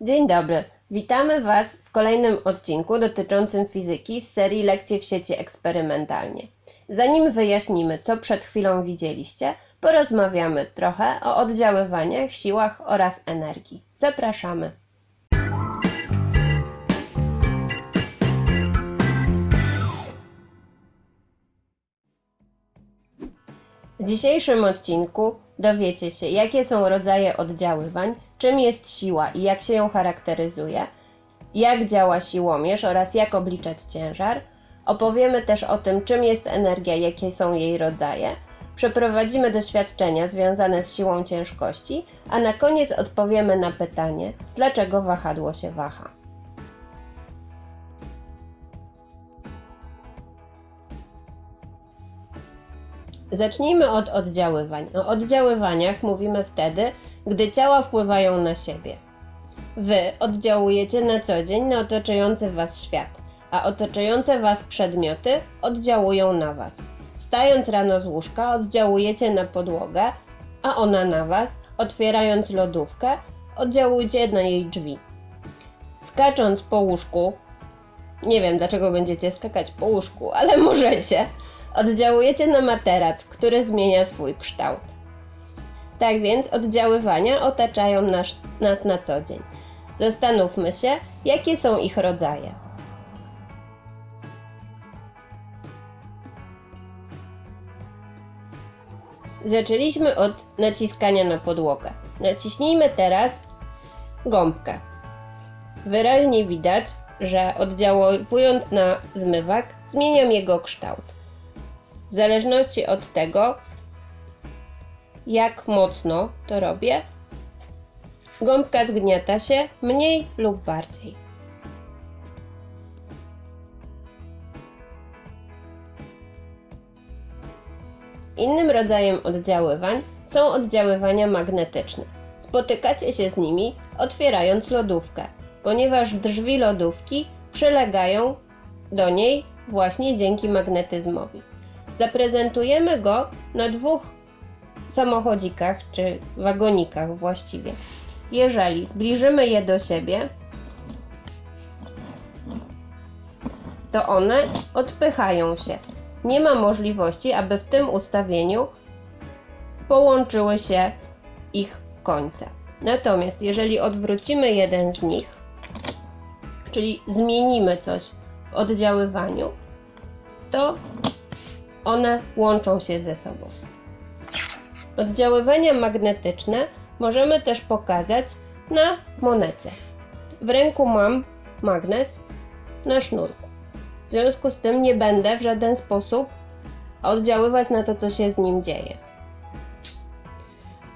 Dzień dobry, witamy Was w kolejnym odcinku dotyczącym fizyki z serii lekcji w sieci eksperymentalnie. Zanim wyjaśnimy, co przed chwilą widzieliście, porozmawiamy trochę o oddziaływaniach, siłach oraz energii. Zapraszamy. W dzisiejszym odcinku dowiecie się, jakie są rodzaje oddziaływań, czym jest siła i jak się ją charakteryzuje, jak działa siłomierz oraz jak obliczać ciężar. Opowiemy też o tym, czym jest energia, jakie są jej rodzaje. Przeprowadzimy doświadczenia związane z siłą ciężkości, a na koniec odpowiemy na pytanie, dlaczego wahadło się waha. Zacznijmy od oddziaływań. O oddziaływaniach mówimy wtedy, gdy ciała wpływają na siebie. Wy oddziałujecie na co dzień na otaczający Was świat, a otaczające Was przedmioty oddziałują na Was. Wstając rano z łóżka, oddziałujecie na podłogę, a ona na Was. Otwierając lodówkę, oddziałujcie na jej drzwi. Skacząc po łóżku, nie wiem dlaczego będziecie skakać po łóżku, ale możecie. Oddziałujecie na materac, który zmienia swój kształt. Tak więc oddziaływania otaczają nas, nas na co dzień. Zastanówmy się, jakie są ich rodzaje. Zaczęliśmy od naciskania na podłogę. Naciśnijmy teraz gąbkę. Wyraźnie widać, że oddziałując na zmywak, zmieniam jego kształt. W zależności od tego, jak mocno to robię, gąbka zgniata się mniej lub bardziej. Innym rodzajem oddziaływań są oddziaływania magnetyczne. Spotykacie się z nimi otwierając lodówkę, ponieważ drzwi lodówki przylegają do niej właśnie dzięki magnetyzmowi. Zaprezentujemy go na dwóch samochodzikach czy wagonikach właściwie. Jeżeli zbliżymy je do siebie, to one odpychają się. Nie ma możliwości, aby w tym ustawieniu połączyły się ich końce. Natomiast jeżeli odwrócimy jeden z nich, czyli zmienimy coś w oddziaływaniu, to one łączą się ze sobą. Oddziaływania magnetyczne możemy też pokazać na monecie. W ręku mam magnes na sznurku. W związku z tym nie będę w żaden sposób oddziaływać na to, co się z nim dzieje.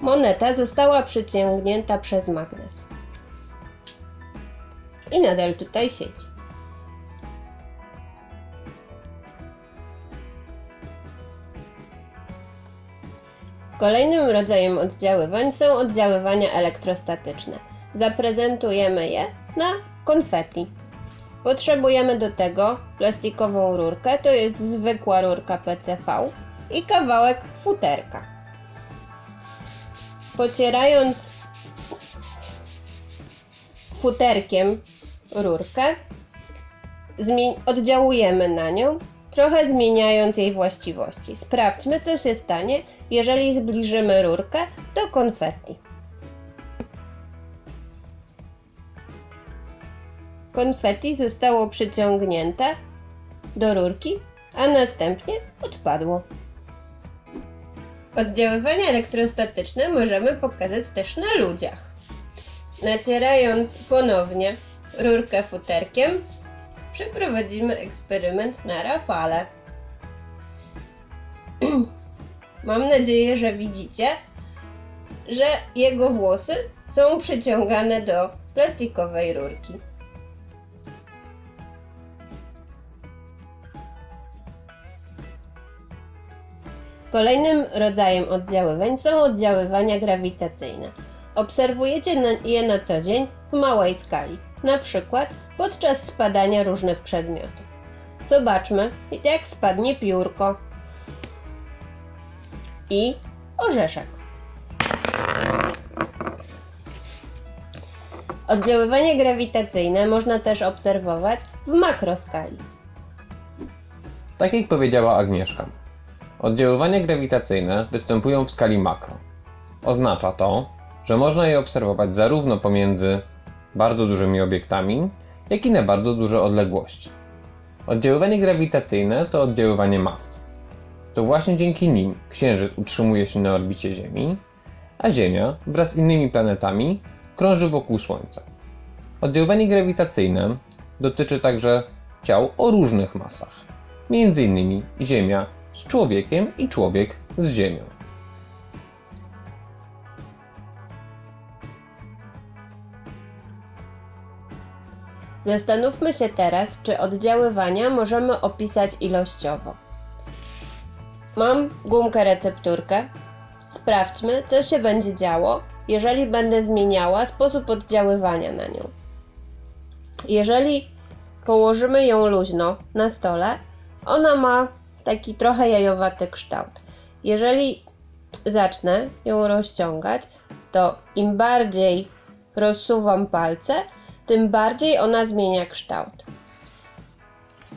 Moneta została przyciągnięta przez magnes. I nadal tutaj siedzi. Kolejnym rodzajem oddziaływań są oddziaływania elektrostatyczne. Zaprezentujemy je na konfetti. Potrzebujemy do tego plastikową rurkę, to jest zwykła rurka PCV i kawałek futerka. Pocierając futerkiem rurkę, oddziałujemy na nią trochę zmieniając jej właściwości. Sprawdźmy, co się stanie, jeżeli zbliżymy rurkę do konfetti. Konfetti zostało przyciągnięte do rurki, a następnie odpadło. Oddziaływania elektrostatyczne możemy pokazać też na ludziach. Nacierając ponownie rurkę futerkiem, przeprowadzimy eksperyment na Rafale. Mam nadzieję, że widzicie, że jego włosy są przyciągane do plastikowej rurki. Kolejnym rodzajem oddziaływań są oddziaływania grawitacyjne. Obserwujecie je na co dzień w małej skali, na przykład podczas spadania różnych przedmiotów. Zobaczmy, jak spadnie piórko i orzeszek. Oddziaływanie grawitacyjne można też obserwować w makroskali. Tak jak powiedziała Agnieszka, oddziaływania grawitacyjne występują w skali makro. Oznacza to, że można je obserwować zarówno pomiędzy bardzo dużymi obiektami, jak i na bardzo duże odległości. Oddziaływanie grawitacyjne to oddziaływanie mas. To właśnie dzięki nim Księżyc utrzymuje się na orbicie Ziemi, a Ziemia wraz z innymi planetami krąży wokół Słońca. Oddziaływanie grawitacyjne dotyczy także ciał o różnych masach, m.in. Ziemia z człowiekiem i człowiek z Ziemią. Zastanówmy się teraz, czy oddziaływania możemy opisać ilościowo. Mam gumkę recepturkę. Sprawdźmy, co się będzie działo, jeżeli będę zmieniała sposób oddziaływania na nią. Jeżeli położymy ją luźno na stole, ona ma taki trochę jajowaty kształt. Jeżeli zacznę ją rozciągać, to im bardziej rozsuwam palce, tym bardziej ona zmienia kształt.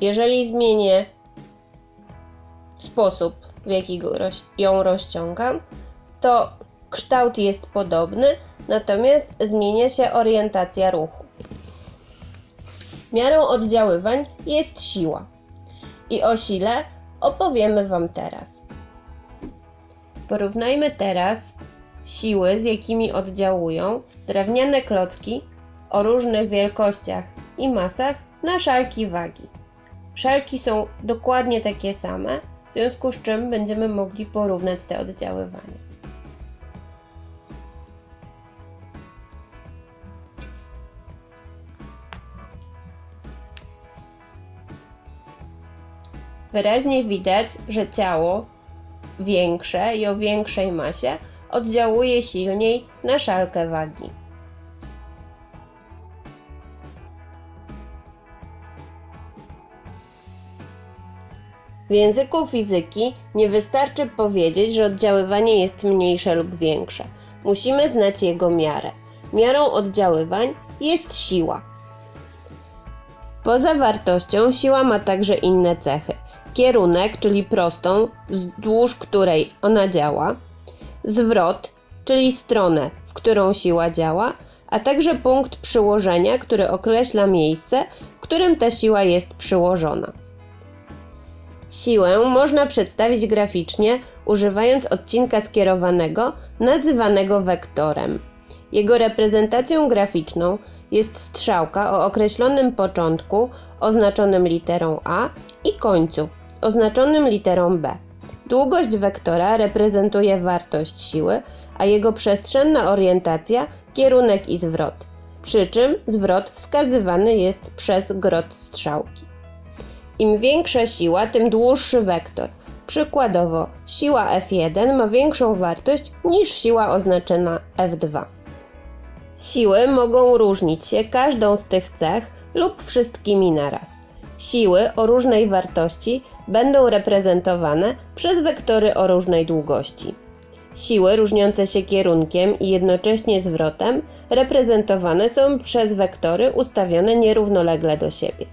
Jeżeli zmienię sposób, w jaki ją rozciągam, to kształt jest podobny, natomiast zmienia się orientacja ruchu. Miarą oddziaływań jest siła. I o sile opowiemy Wam teraz. Porównajmy teraz siły, z jakimi oddziałują drewniane klocki o różnych wielkościach i masach na szalki wagi. Szalki są dokładnie takie same, w związku z czym będziemy mogli porównać te oddziaływania. Wyraźnie widać, że ciało większe i o większej masie oddziałuje silniej na szalkę wagi. W języku fizyki nie wystarczy powiedzieć, że oddziaływanie jest mniejsze lub większe. Musimy znać jego miarę. Miarą oddziaływań jest siła. Poza wartością siła ma także inne cechy. Kierunek, czyli prostą, wzdłuż której ona działa, zwrot, czyli stronę, w którą siła działa, a także punkt przyłożenia, który określa miejsce, w którym ta siła jest przyłożona. Siłę można przedstawić graficznie, używając odcinka skierowanego, nazywanego wektorem. Jego reprezentacją graficzną jest strzałka o określonym początku, oznaczonym literą A i końcu, oznaczonym literą B. Długość wektora reprezentuje wartość siły, a jego przestrzenna orientacja kierunek i zwrot, przy czym zwrot wskazywany jest przez grot strzałki. Im większa siła, tym dłuższy wektor. Przykładowo, siła F1 ma większą wartość niż siła oznaczona F2. Siły mogą różnić się każdą z tych cech lub wszystkimi naraz. Siły o różnej wartości będą reprezentowane przez wektory o różnej długości. Siły różniące się kierunkiem i jednocześnie zwrotem reprezentowane są przez wektory ustawione nierównolegle do siebie.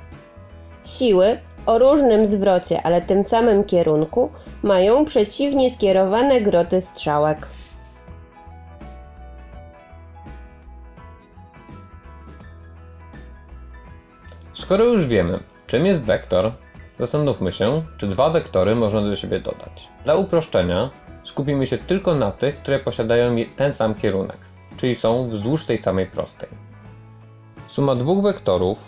Siły o różnym zwrocie, ale tym samym kierunku mają przeciwnie skierowane groty strzałek. Skoro już wiemy, czym jest wektor, zastanówmy się, czy dwa wektory można do siebie dodać. Dla uproszczenia skupimy się tylko na tych, które posiadają ten sam kierunek, czyli są wzdłuż tej samej prostej. Suma dwóch wektorów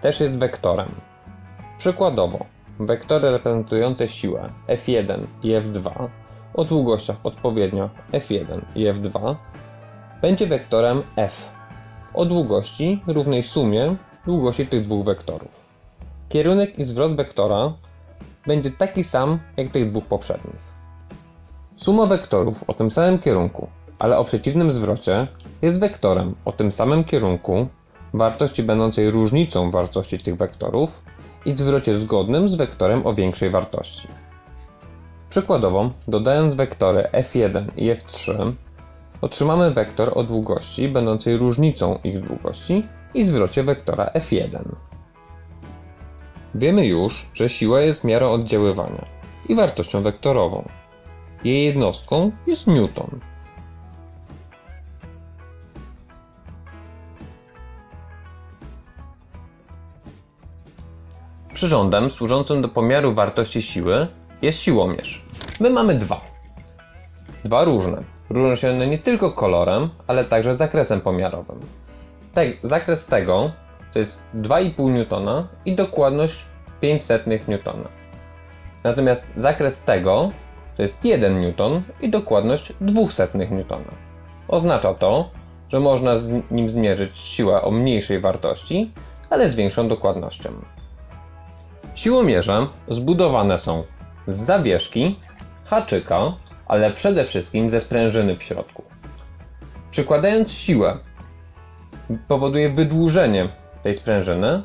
też jest wektorem, Przykładowo, wektory reprezentujące siłę F1 i F2 o długościach odpowiednio F1 i F2 będzie wektorem F o długości równej sumie długości tych dwóch wektorów. Kierunek i zwrot wektora będzie taki sam jak tych dwóch poprzednich. Suma wektorów o tym samym kierunku, ale o przeciwnym zwrocie jest wektorem o tym samym kierunku wartości będącej różnicą wartości tych wektorów i zwrocie zgodnym z wektorem o większej wartości. Przykładowo, dodając wektory f1 i f3, otrzymamy wektor o długości będącej różnicą ich długości i zwrocie wektora f1. Wiemy już, że siła jest miarą oddziaływania i wartością wektorową. Jej jednostką jest newton. Przyrządem służącym do pomiaru wartości siły jest siłomierz. My mamy dwa. Dwa różne. Różnią się one nie tylko kolorem, ale także zakresem pomiarowym. Te, zakres tego to jest 2,5 newtona i dokładność 500 newtona. Natomiast zakres tego to jest 1 newton i dokładność 200 newtona. Oznacza to, że można z nim zmierzyć siłę o mniejszej wartości, ale z większą dokładnością. Siłomierze zbudowane są z zawieszki, haczyka, ale przede wszystkim ze sprężyny w środku. Przykładając siłę, powoduje wydłużenie tej sprężyny,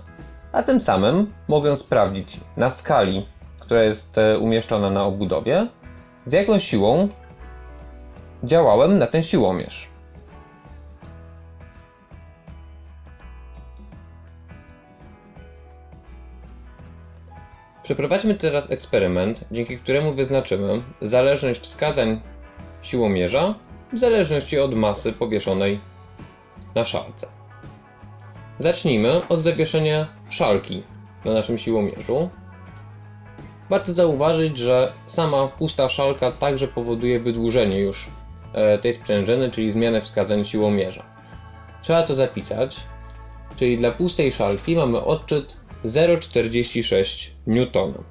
a tym samym mogę sprawdzić na skali, która jest e, umieszczona na obudowie, z jaką siłą działałem na ten siłomierz. Przeprowadźmy teraz eksperyment, dzięki któremu wyznaczymy zależność wskazań siłomierza w zależności od masy powieszonej na szalce. Zacznijmy od zawieszenia szalki na naszym siłomierzu. Warto zauważyć, że sama pusta szalka także powoduje wydłużenie już e, tej sprężyny, czyli zmianę wskazań siłomierza. Trzeba to zapisać, czyli dla pustej szalki mamy odczyt 0,46 newtona.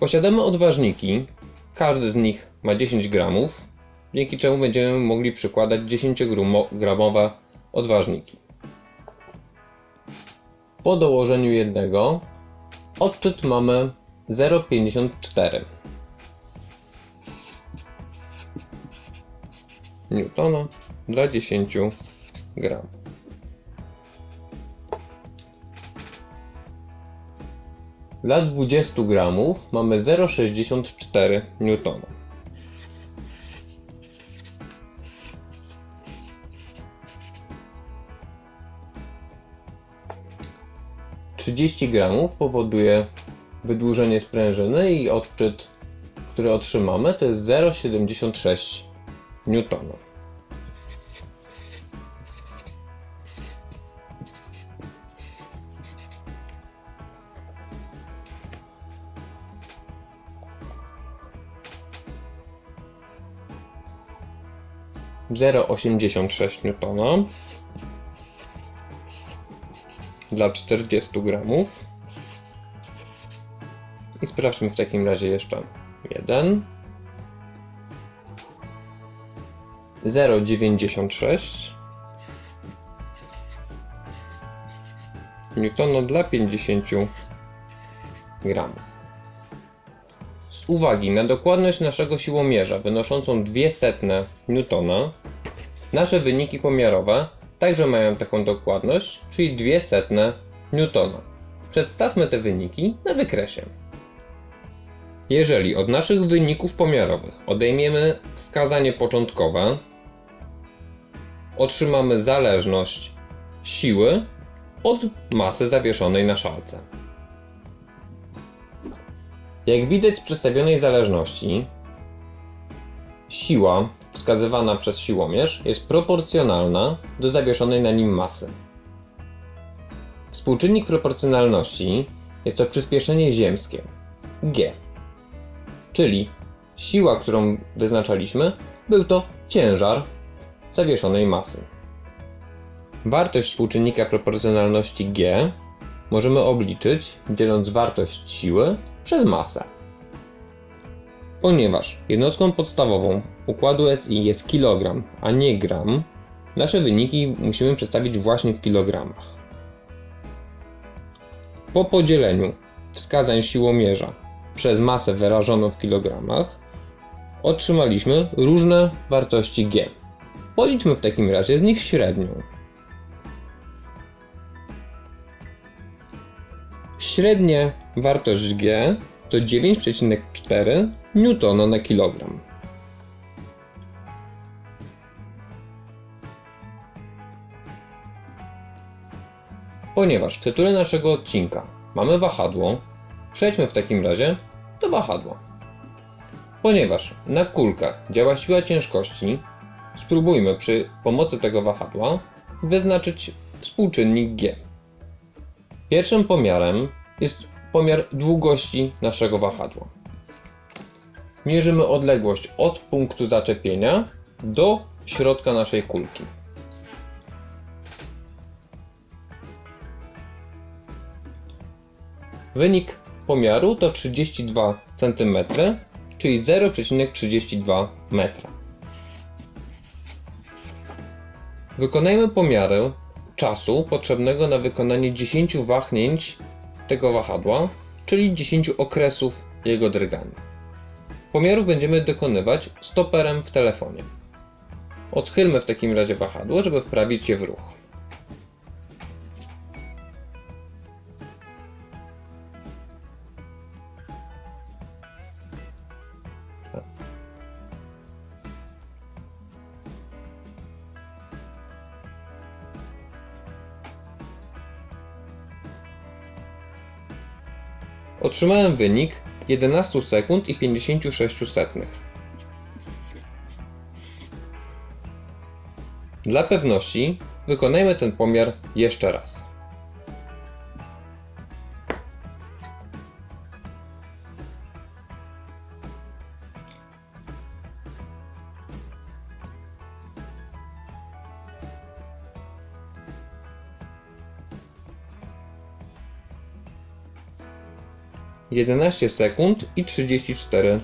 Posiadamy odważniki, każdy z nich ma 10 gramów, dzięki czemu będziemy mogli przykładać 10-gramowe odważniki. Po dołożeniu jednego odczyt mamy 0,54 newtona dla 10 gramów. Dla 20 gramów mamy 0,64 newtona. Trzydzieści gramów powoduje wydłużenie sprężyny i odczyt, który otrzymamy to jest 0,76 newtona. Zero osiemdziesiąt sześć newtona. Dla 40 gramów. I sprawdźmy w takim razie jeszcze jeden 0,96 newtona dla 50 gramów. Z uwagi na dokładność naszego siłomierza wynoszącą 200 newtona, nasze wyniki pomiarowe także mają taką dokładność, czyli 200 newtona. Przedstawmy te wyniki na wykresie. Jeżeli od naszych wyników pomiarowych odejmiemy wskazanie początkowe, otrzymamy zależność siły od masy zawieszonej na szalce. Jak widać z przedstawionej zależności, siła wskazywana przez siłomierz jest proporcjonalna do zawieszonej na nim masy. Współczynnik proporcjonalności jest to przyspieszenie ziemskie g, czyli siła, którą wyznaczaliśmy, był to ciężar zawieszonej masy. Wartość współczynnika proporcjonalności G możemy obliczyć dzieląc wartość siły przez masę. Ponieważ jednostką podstawową układu SI jest kilogram, a nie gram, nasze wyniki musimy przedstawić właśnie w kilogramach. Po podzieleniu wskazań siłomierza przez masę wyrażoną w kilogramach otrzymaliśmy różne wartości G. Policzmy w takim razie z nich średnią. Średnia wartość G to 9,4 newtona na kilogram. Ponieważ w tytule naszego odcinka mamy wahadło, przejdźmy w takim razie do wahadła. Ponieważ na kulkę działa siła ciężkości, spróbujmy przy pomocy tego wahadła wyznaczyć współczynnik G. Pierwszym pomiarem jest pomiar długości naszego wahadła. Mierzymy odległość od punktu zaczepienia do środka naszej kulki. Wynik pomiaru to 32 cm, czyli 0,32 metra. Wykonajmy pomiary czasu potrzebnego na wykonanie 10 wahnięć tego wahadła, czyli 10 okresów jego drgania. Pomiarów będziemy dokonywać stoperem w telefonie. Odchylmy w takim razie wahadło, żeby wprawić je w ruch. Otrzymałem wynik 11 sekund i 56 setnych. Dla pewności wykonajmy ten pomiar jeszcze raz. Jedenaście sekund i trzydzieści cztery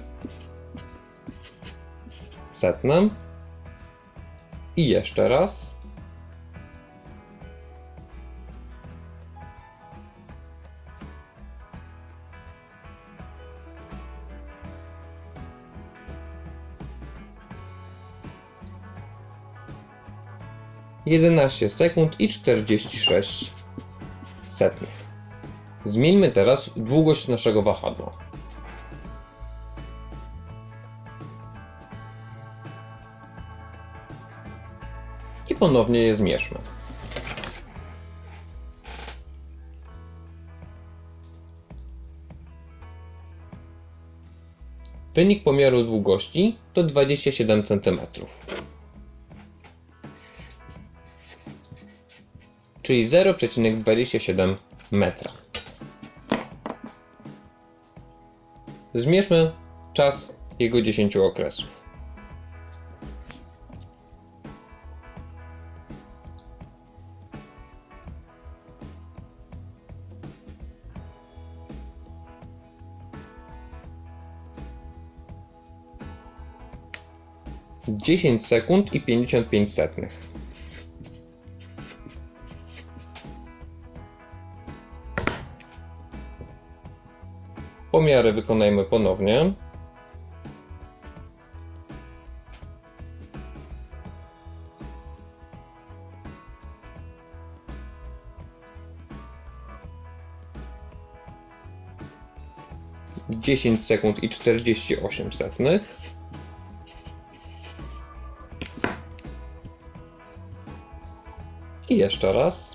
setne. I jeszcze raz. Jedenaście sekund i czterdzieści sześć setnych. Zmieńmy teraz długość naszego wahadła. I ponownie je zmierzmy. Wynik pomiaru długości to 27 cm. Czyli 0,27 metra. Zmierzmy czas jego 10 okresów. Dziesięć sekund i pięćdziesiąt pięć setnych. Pomiary wykonajmy ponownie. Dziesięć sekund i czterdzieści osiem setnych. I jeszcze raz.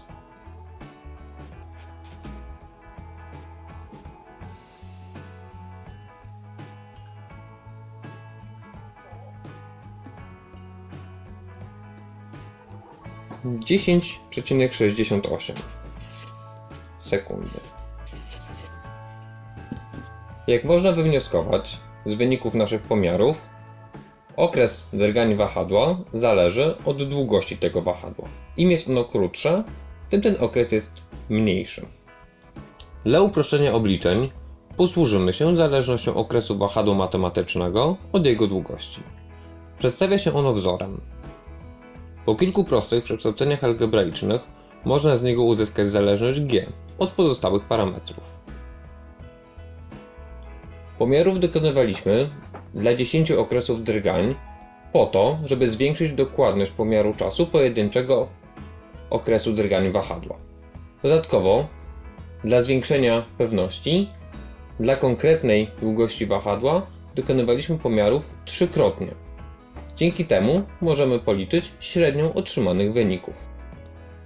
Dziesięć przecinek sześćdziesiąt osiem sekundy. Jak można wywnioskować z wyników naszych pomiarów, okres drgań wahadła zależy od długości tego wahadła. Im jest ono krótsze, tym ten okres jest mniejszy. Dla uproszczenia obliczeń posłużymy się zależnością okresu wahadła matematycznego od jego długości. Przedstawia się ono wzorem. Po kilku prostych przekształceniach algebraicznych można z niego uzyskać zależność g od pozostałych parametrów. Pomiarów dokonywaliśmy dla 10 okresów drgań po to, żeby zwiększyć dokładność pomiaru czasu pojedynczego okresu drgań wahadła. Dodatkowo, dla zwiększenia pewności, Dla konkretnej długości wahadła dokonywaliśmy pomiarów trzykrotnie. Dzięki temu możemy policzyć średnią otrzymanych wyników.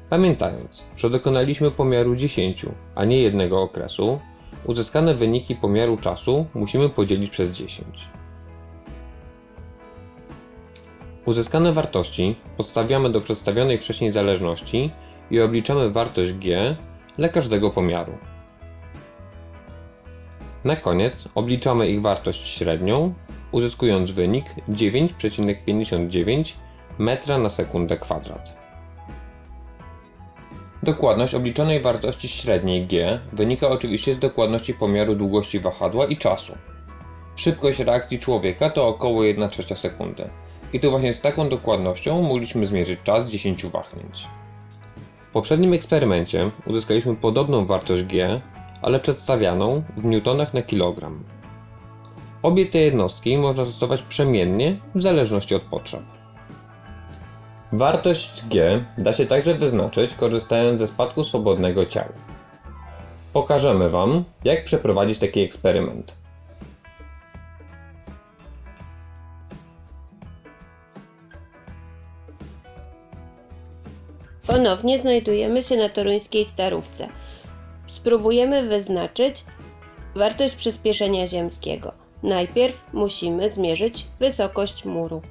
Pamiętając, że dokonaliśmy pomiaru 10, a nie jednego okresu, uzyskane wyniki pomiaru czasu musimy podzielić przez 10. Uzyskane wartości podstawiamy do przedstawionej wcześniej zależności i obliczamy wartość g dla każdego pomiaru. Na koniec obliczamy ich wartość średnią, uzyskując wynik 9,59 metra na sekundę kwadrat. Dokładność obliczonej wartości średniej g wynika oczywiście z dokładności pomiaru długości wahadła i czasu. Szybkość reakcji człowieka to około 1 trzecia sekundy. I to właśnie z taką dokładnością mogliśmy zmierzyć czas 10 wahnięć. W poprzednim eksperymencie uzyskaliśmy podobną wartość g, ale przedstawianą w newtonach na kilogram. Obie te jednostki można stosować przemiennie w zależności od potrzeb. Wartość g da się także wyznaczyć korzystając ze spadku swobodnego ciała. Pokażemy Wam, jak przeprowadzić taki eksperyment. Ponownie znajdujemy się na toruńskiej starówce. Spróbujemy wyznaczyć wartość przyspieszenia ziemskiego. Najpierw musimy zmierzyć wysokość muru.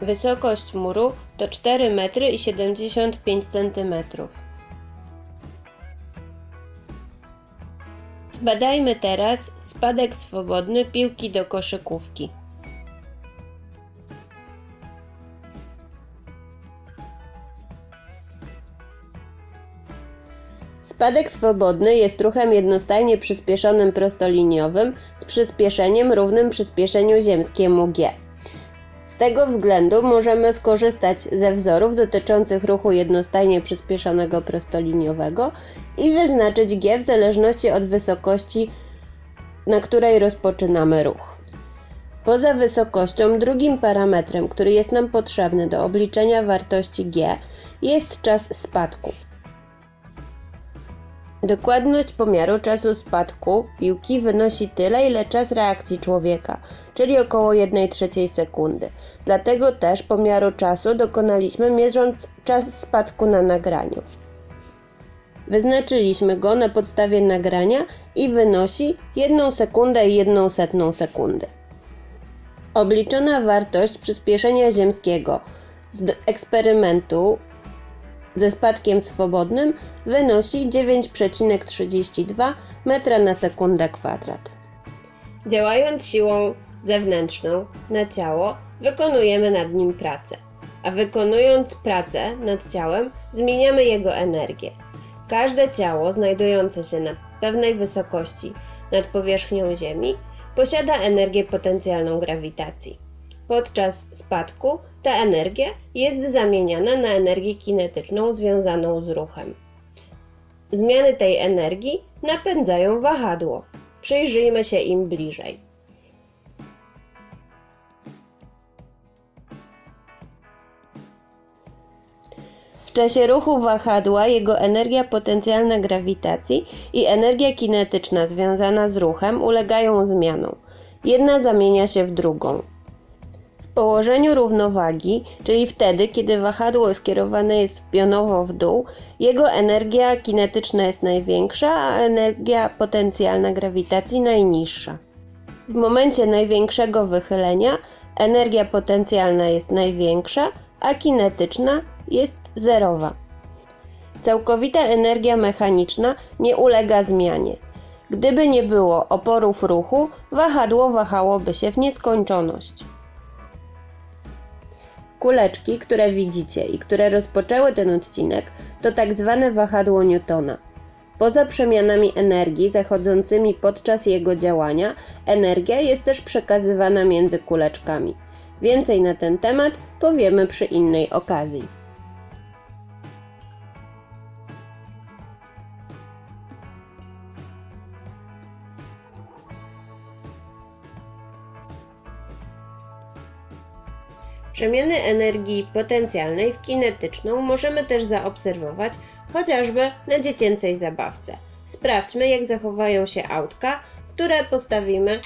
Wysokość muru to 4 metry i 75 centymetrów. Zbadajmy teraz spadek swobodny piłki do koszykówki. Spadek swobodny jest ruchem jednostajnie przyspieszonym prostoliniowym z przyspieszeniem równym przyspieszeniu ziemskiemu g. Z tego względu możemy skorzystać ze wzorów dotyczących ruchu jednostajnie przyspieszonego prostoliniowego i wyznaczyć g w zależności od wysokości, na której rozpoczynamy ruch. Poza wysokością, drugim parametrem, który jest nam potrzebny do obliczenia wartości g, jest czas spadku. Dokładność pomiaru czasu spadku piłki wynosi tyle, ile czas reakcji człowieka, czyli około 1 trzeciej sekundy. Dlatego też pomiaru czasu dokonaliśmy mierząc czas spadku na nagraniu. Wyznaczyliśmy go na podstawie nagrania i wynosi 1 sekundę i 1 setną sekundy. Obliczona wartość przyspieszenia ziemskiego z eksperymentu ze spadkiem swobodnym wynosi 9,32 metra na sekundę kwadrat. Działając siłą zewnętrzną na ciało, wykonujemy nad nim pracę, a wykonując pracę nad ciałem, zmieniamy jego energię. Każde ciało znajdujące się na pewnej wysokości nad powierzchnią Ziemi posiada energię potencjalną grawitacji. Podczas spadku ta energia jest zamieniana na energię kinetyczną związaną z ruchem. Zmiany tej energii napędzają wahadło. Przyjrzyjmy się im bliżej. W czasie ruchu wahadła jego energia potencjalna grawitacji i energia kinetyczna związana z ruchem ulegają zmianom. Jedna zamienia się w drugą. Położeniu równowagi, czyli wtedy, kiedy wahadło skierowane jest pionowo w dół, jego energia kinetyczna jest największa, a energia potencjalna grawitacji najniższa. W momencie największego wychylenia energia potencjalna jest największa, a kinetyczna jest zerowa. Całkowita energia mechaniczna nie ulega zmianie. Gdyby nie było oporów ruchu, wahadło wahałoby się w nieskończoność. Kuleczki, które widzicie i które rozpoczęły ten odcinek, to tak zwane wahadło Newtona. Poza przemianami energii zachodzącymi podczas jego działania, energia jest też przekazywana między kuleczkami. Więcej na ten temat powiemy przy innej okazji. Przemiany energii potencjalnej w kinetyczną możemy też zaobserwować chociażby na dziecięcej zabawce. Sprawdźmy, jak zachowają się autka, które postawimy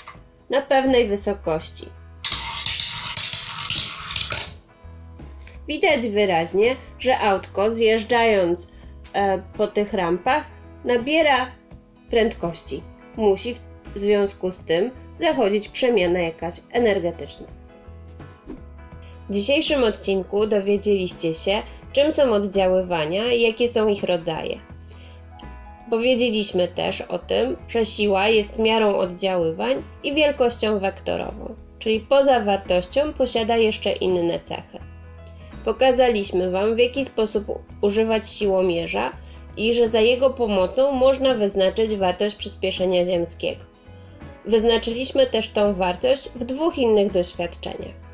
na pewnej wysokości. Widać wyraźnie, że autko zjeżdżając e, po tych rampach nabiera prędkości. Musi w związku z tym zachodzić przemiana jakaś energetyczna. W dzisiejszym odcinku dowiedzieliście się, czym są oddziaływania i jakie są ich rodzaje. Powiedzieliśmy też o tym, że siła jest miarą oddziaływań i wielkością wektorową, czyli poza wartością posiada jeszcze inne cechy. Pokazaliśmy Wam, w jaki sposób używać siłomierza i że za jego pomocą można wyznaczyć wartość przyspieszenia ziemskiego. Wyznaczyliśmy też tą wartość w dwóch innych doświadczeniach.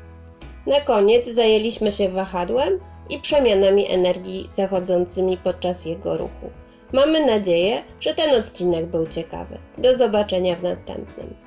Na koniec zajęliśmy się wahadłem i przemianami energii zachodzącymi podczas jego ruchu. Mamy nadzieję, że ten odcinek był ciekawy. Do zobaczenia w następnym.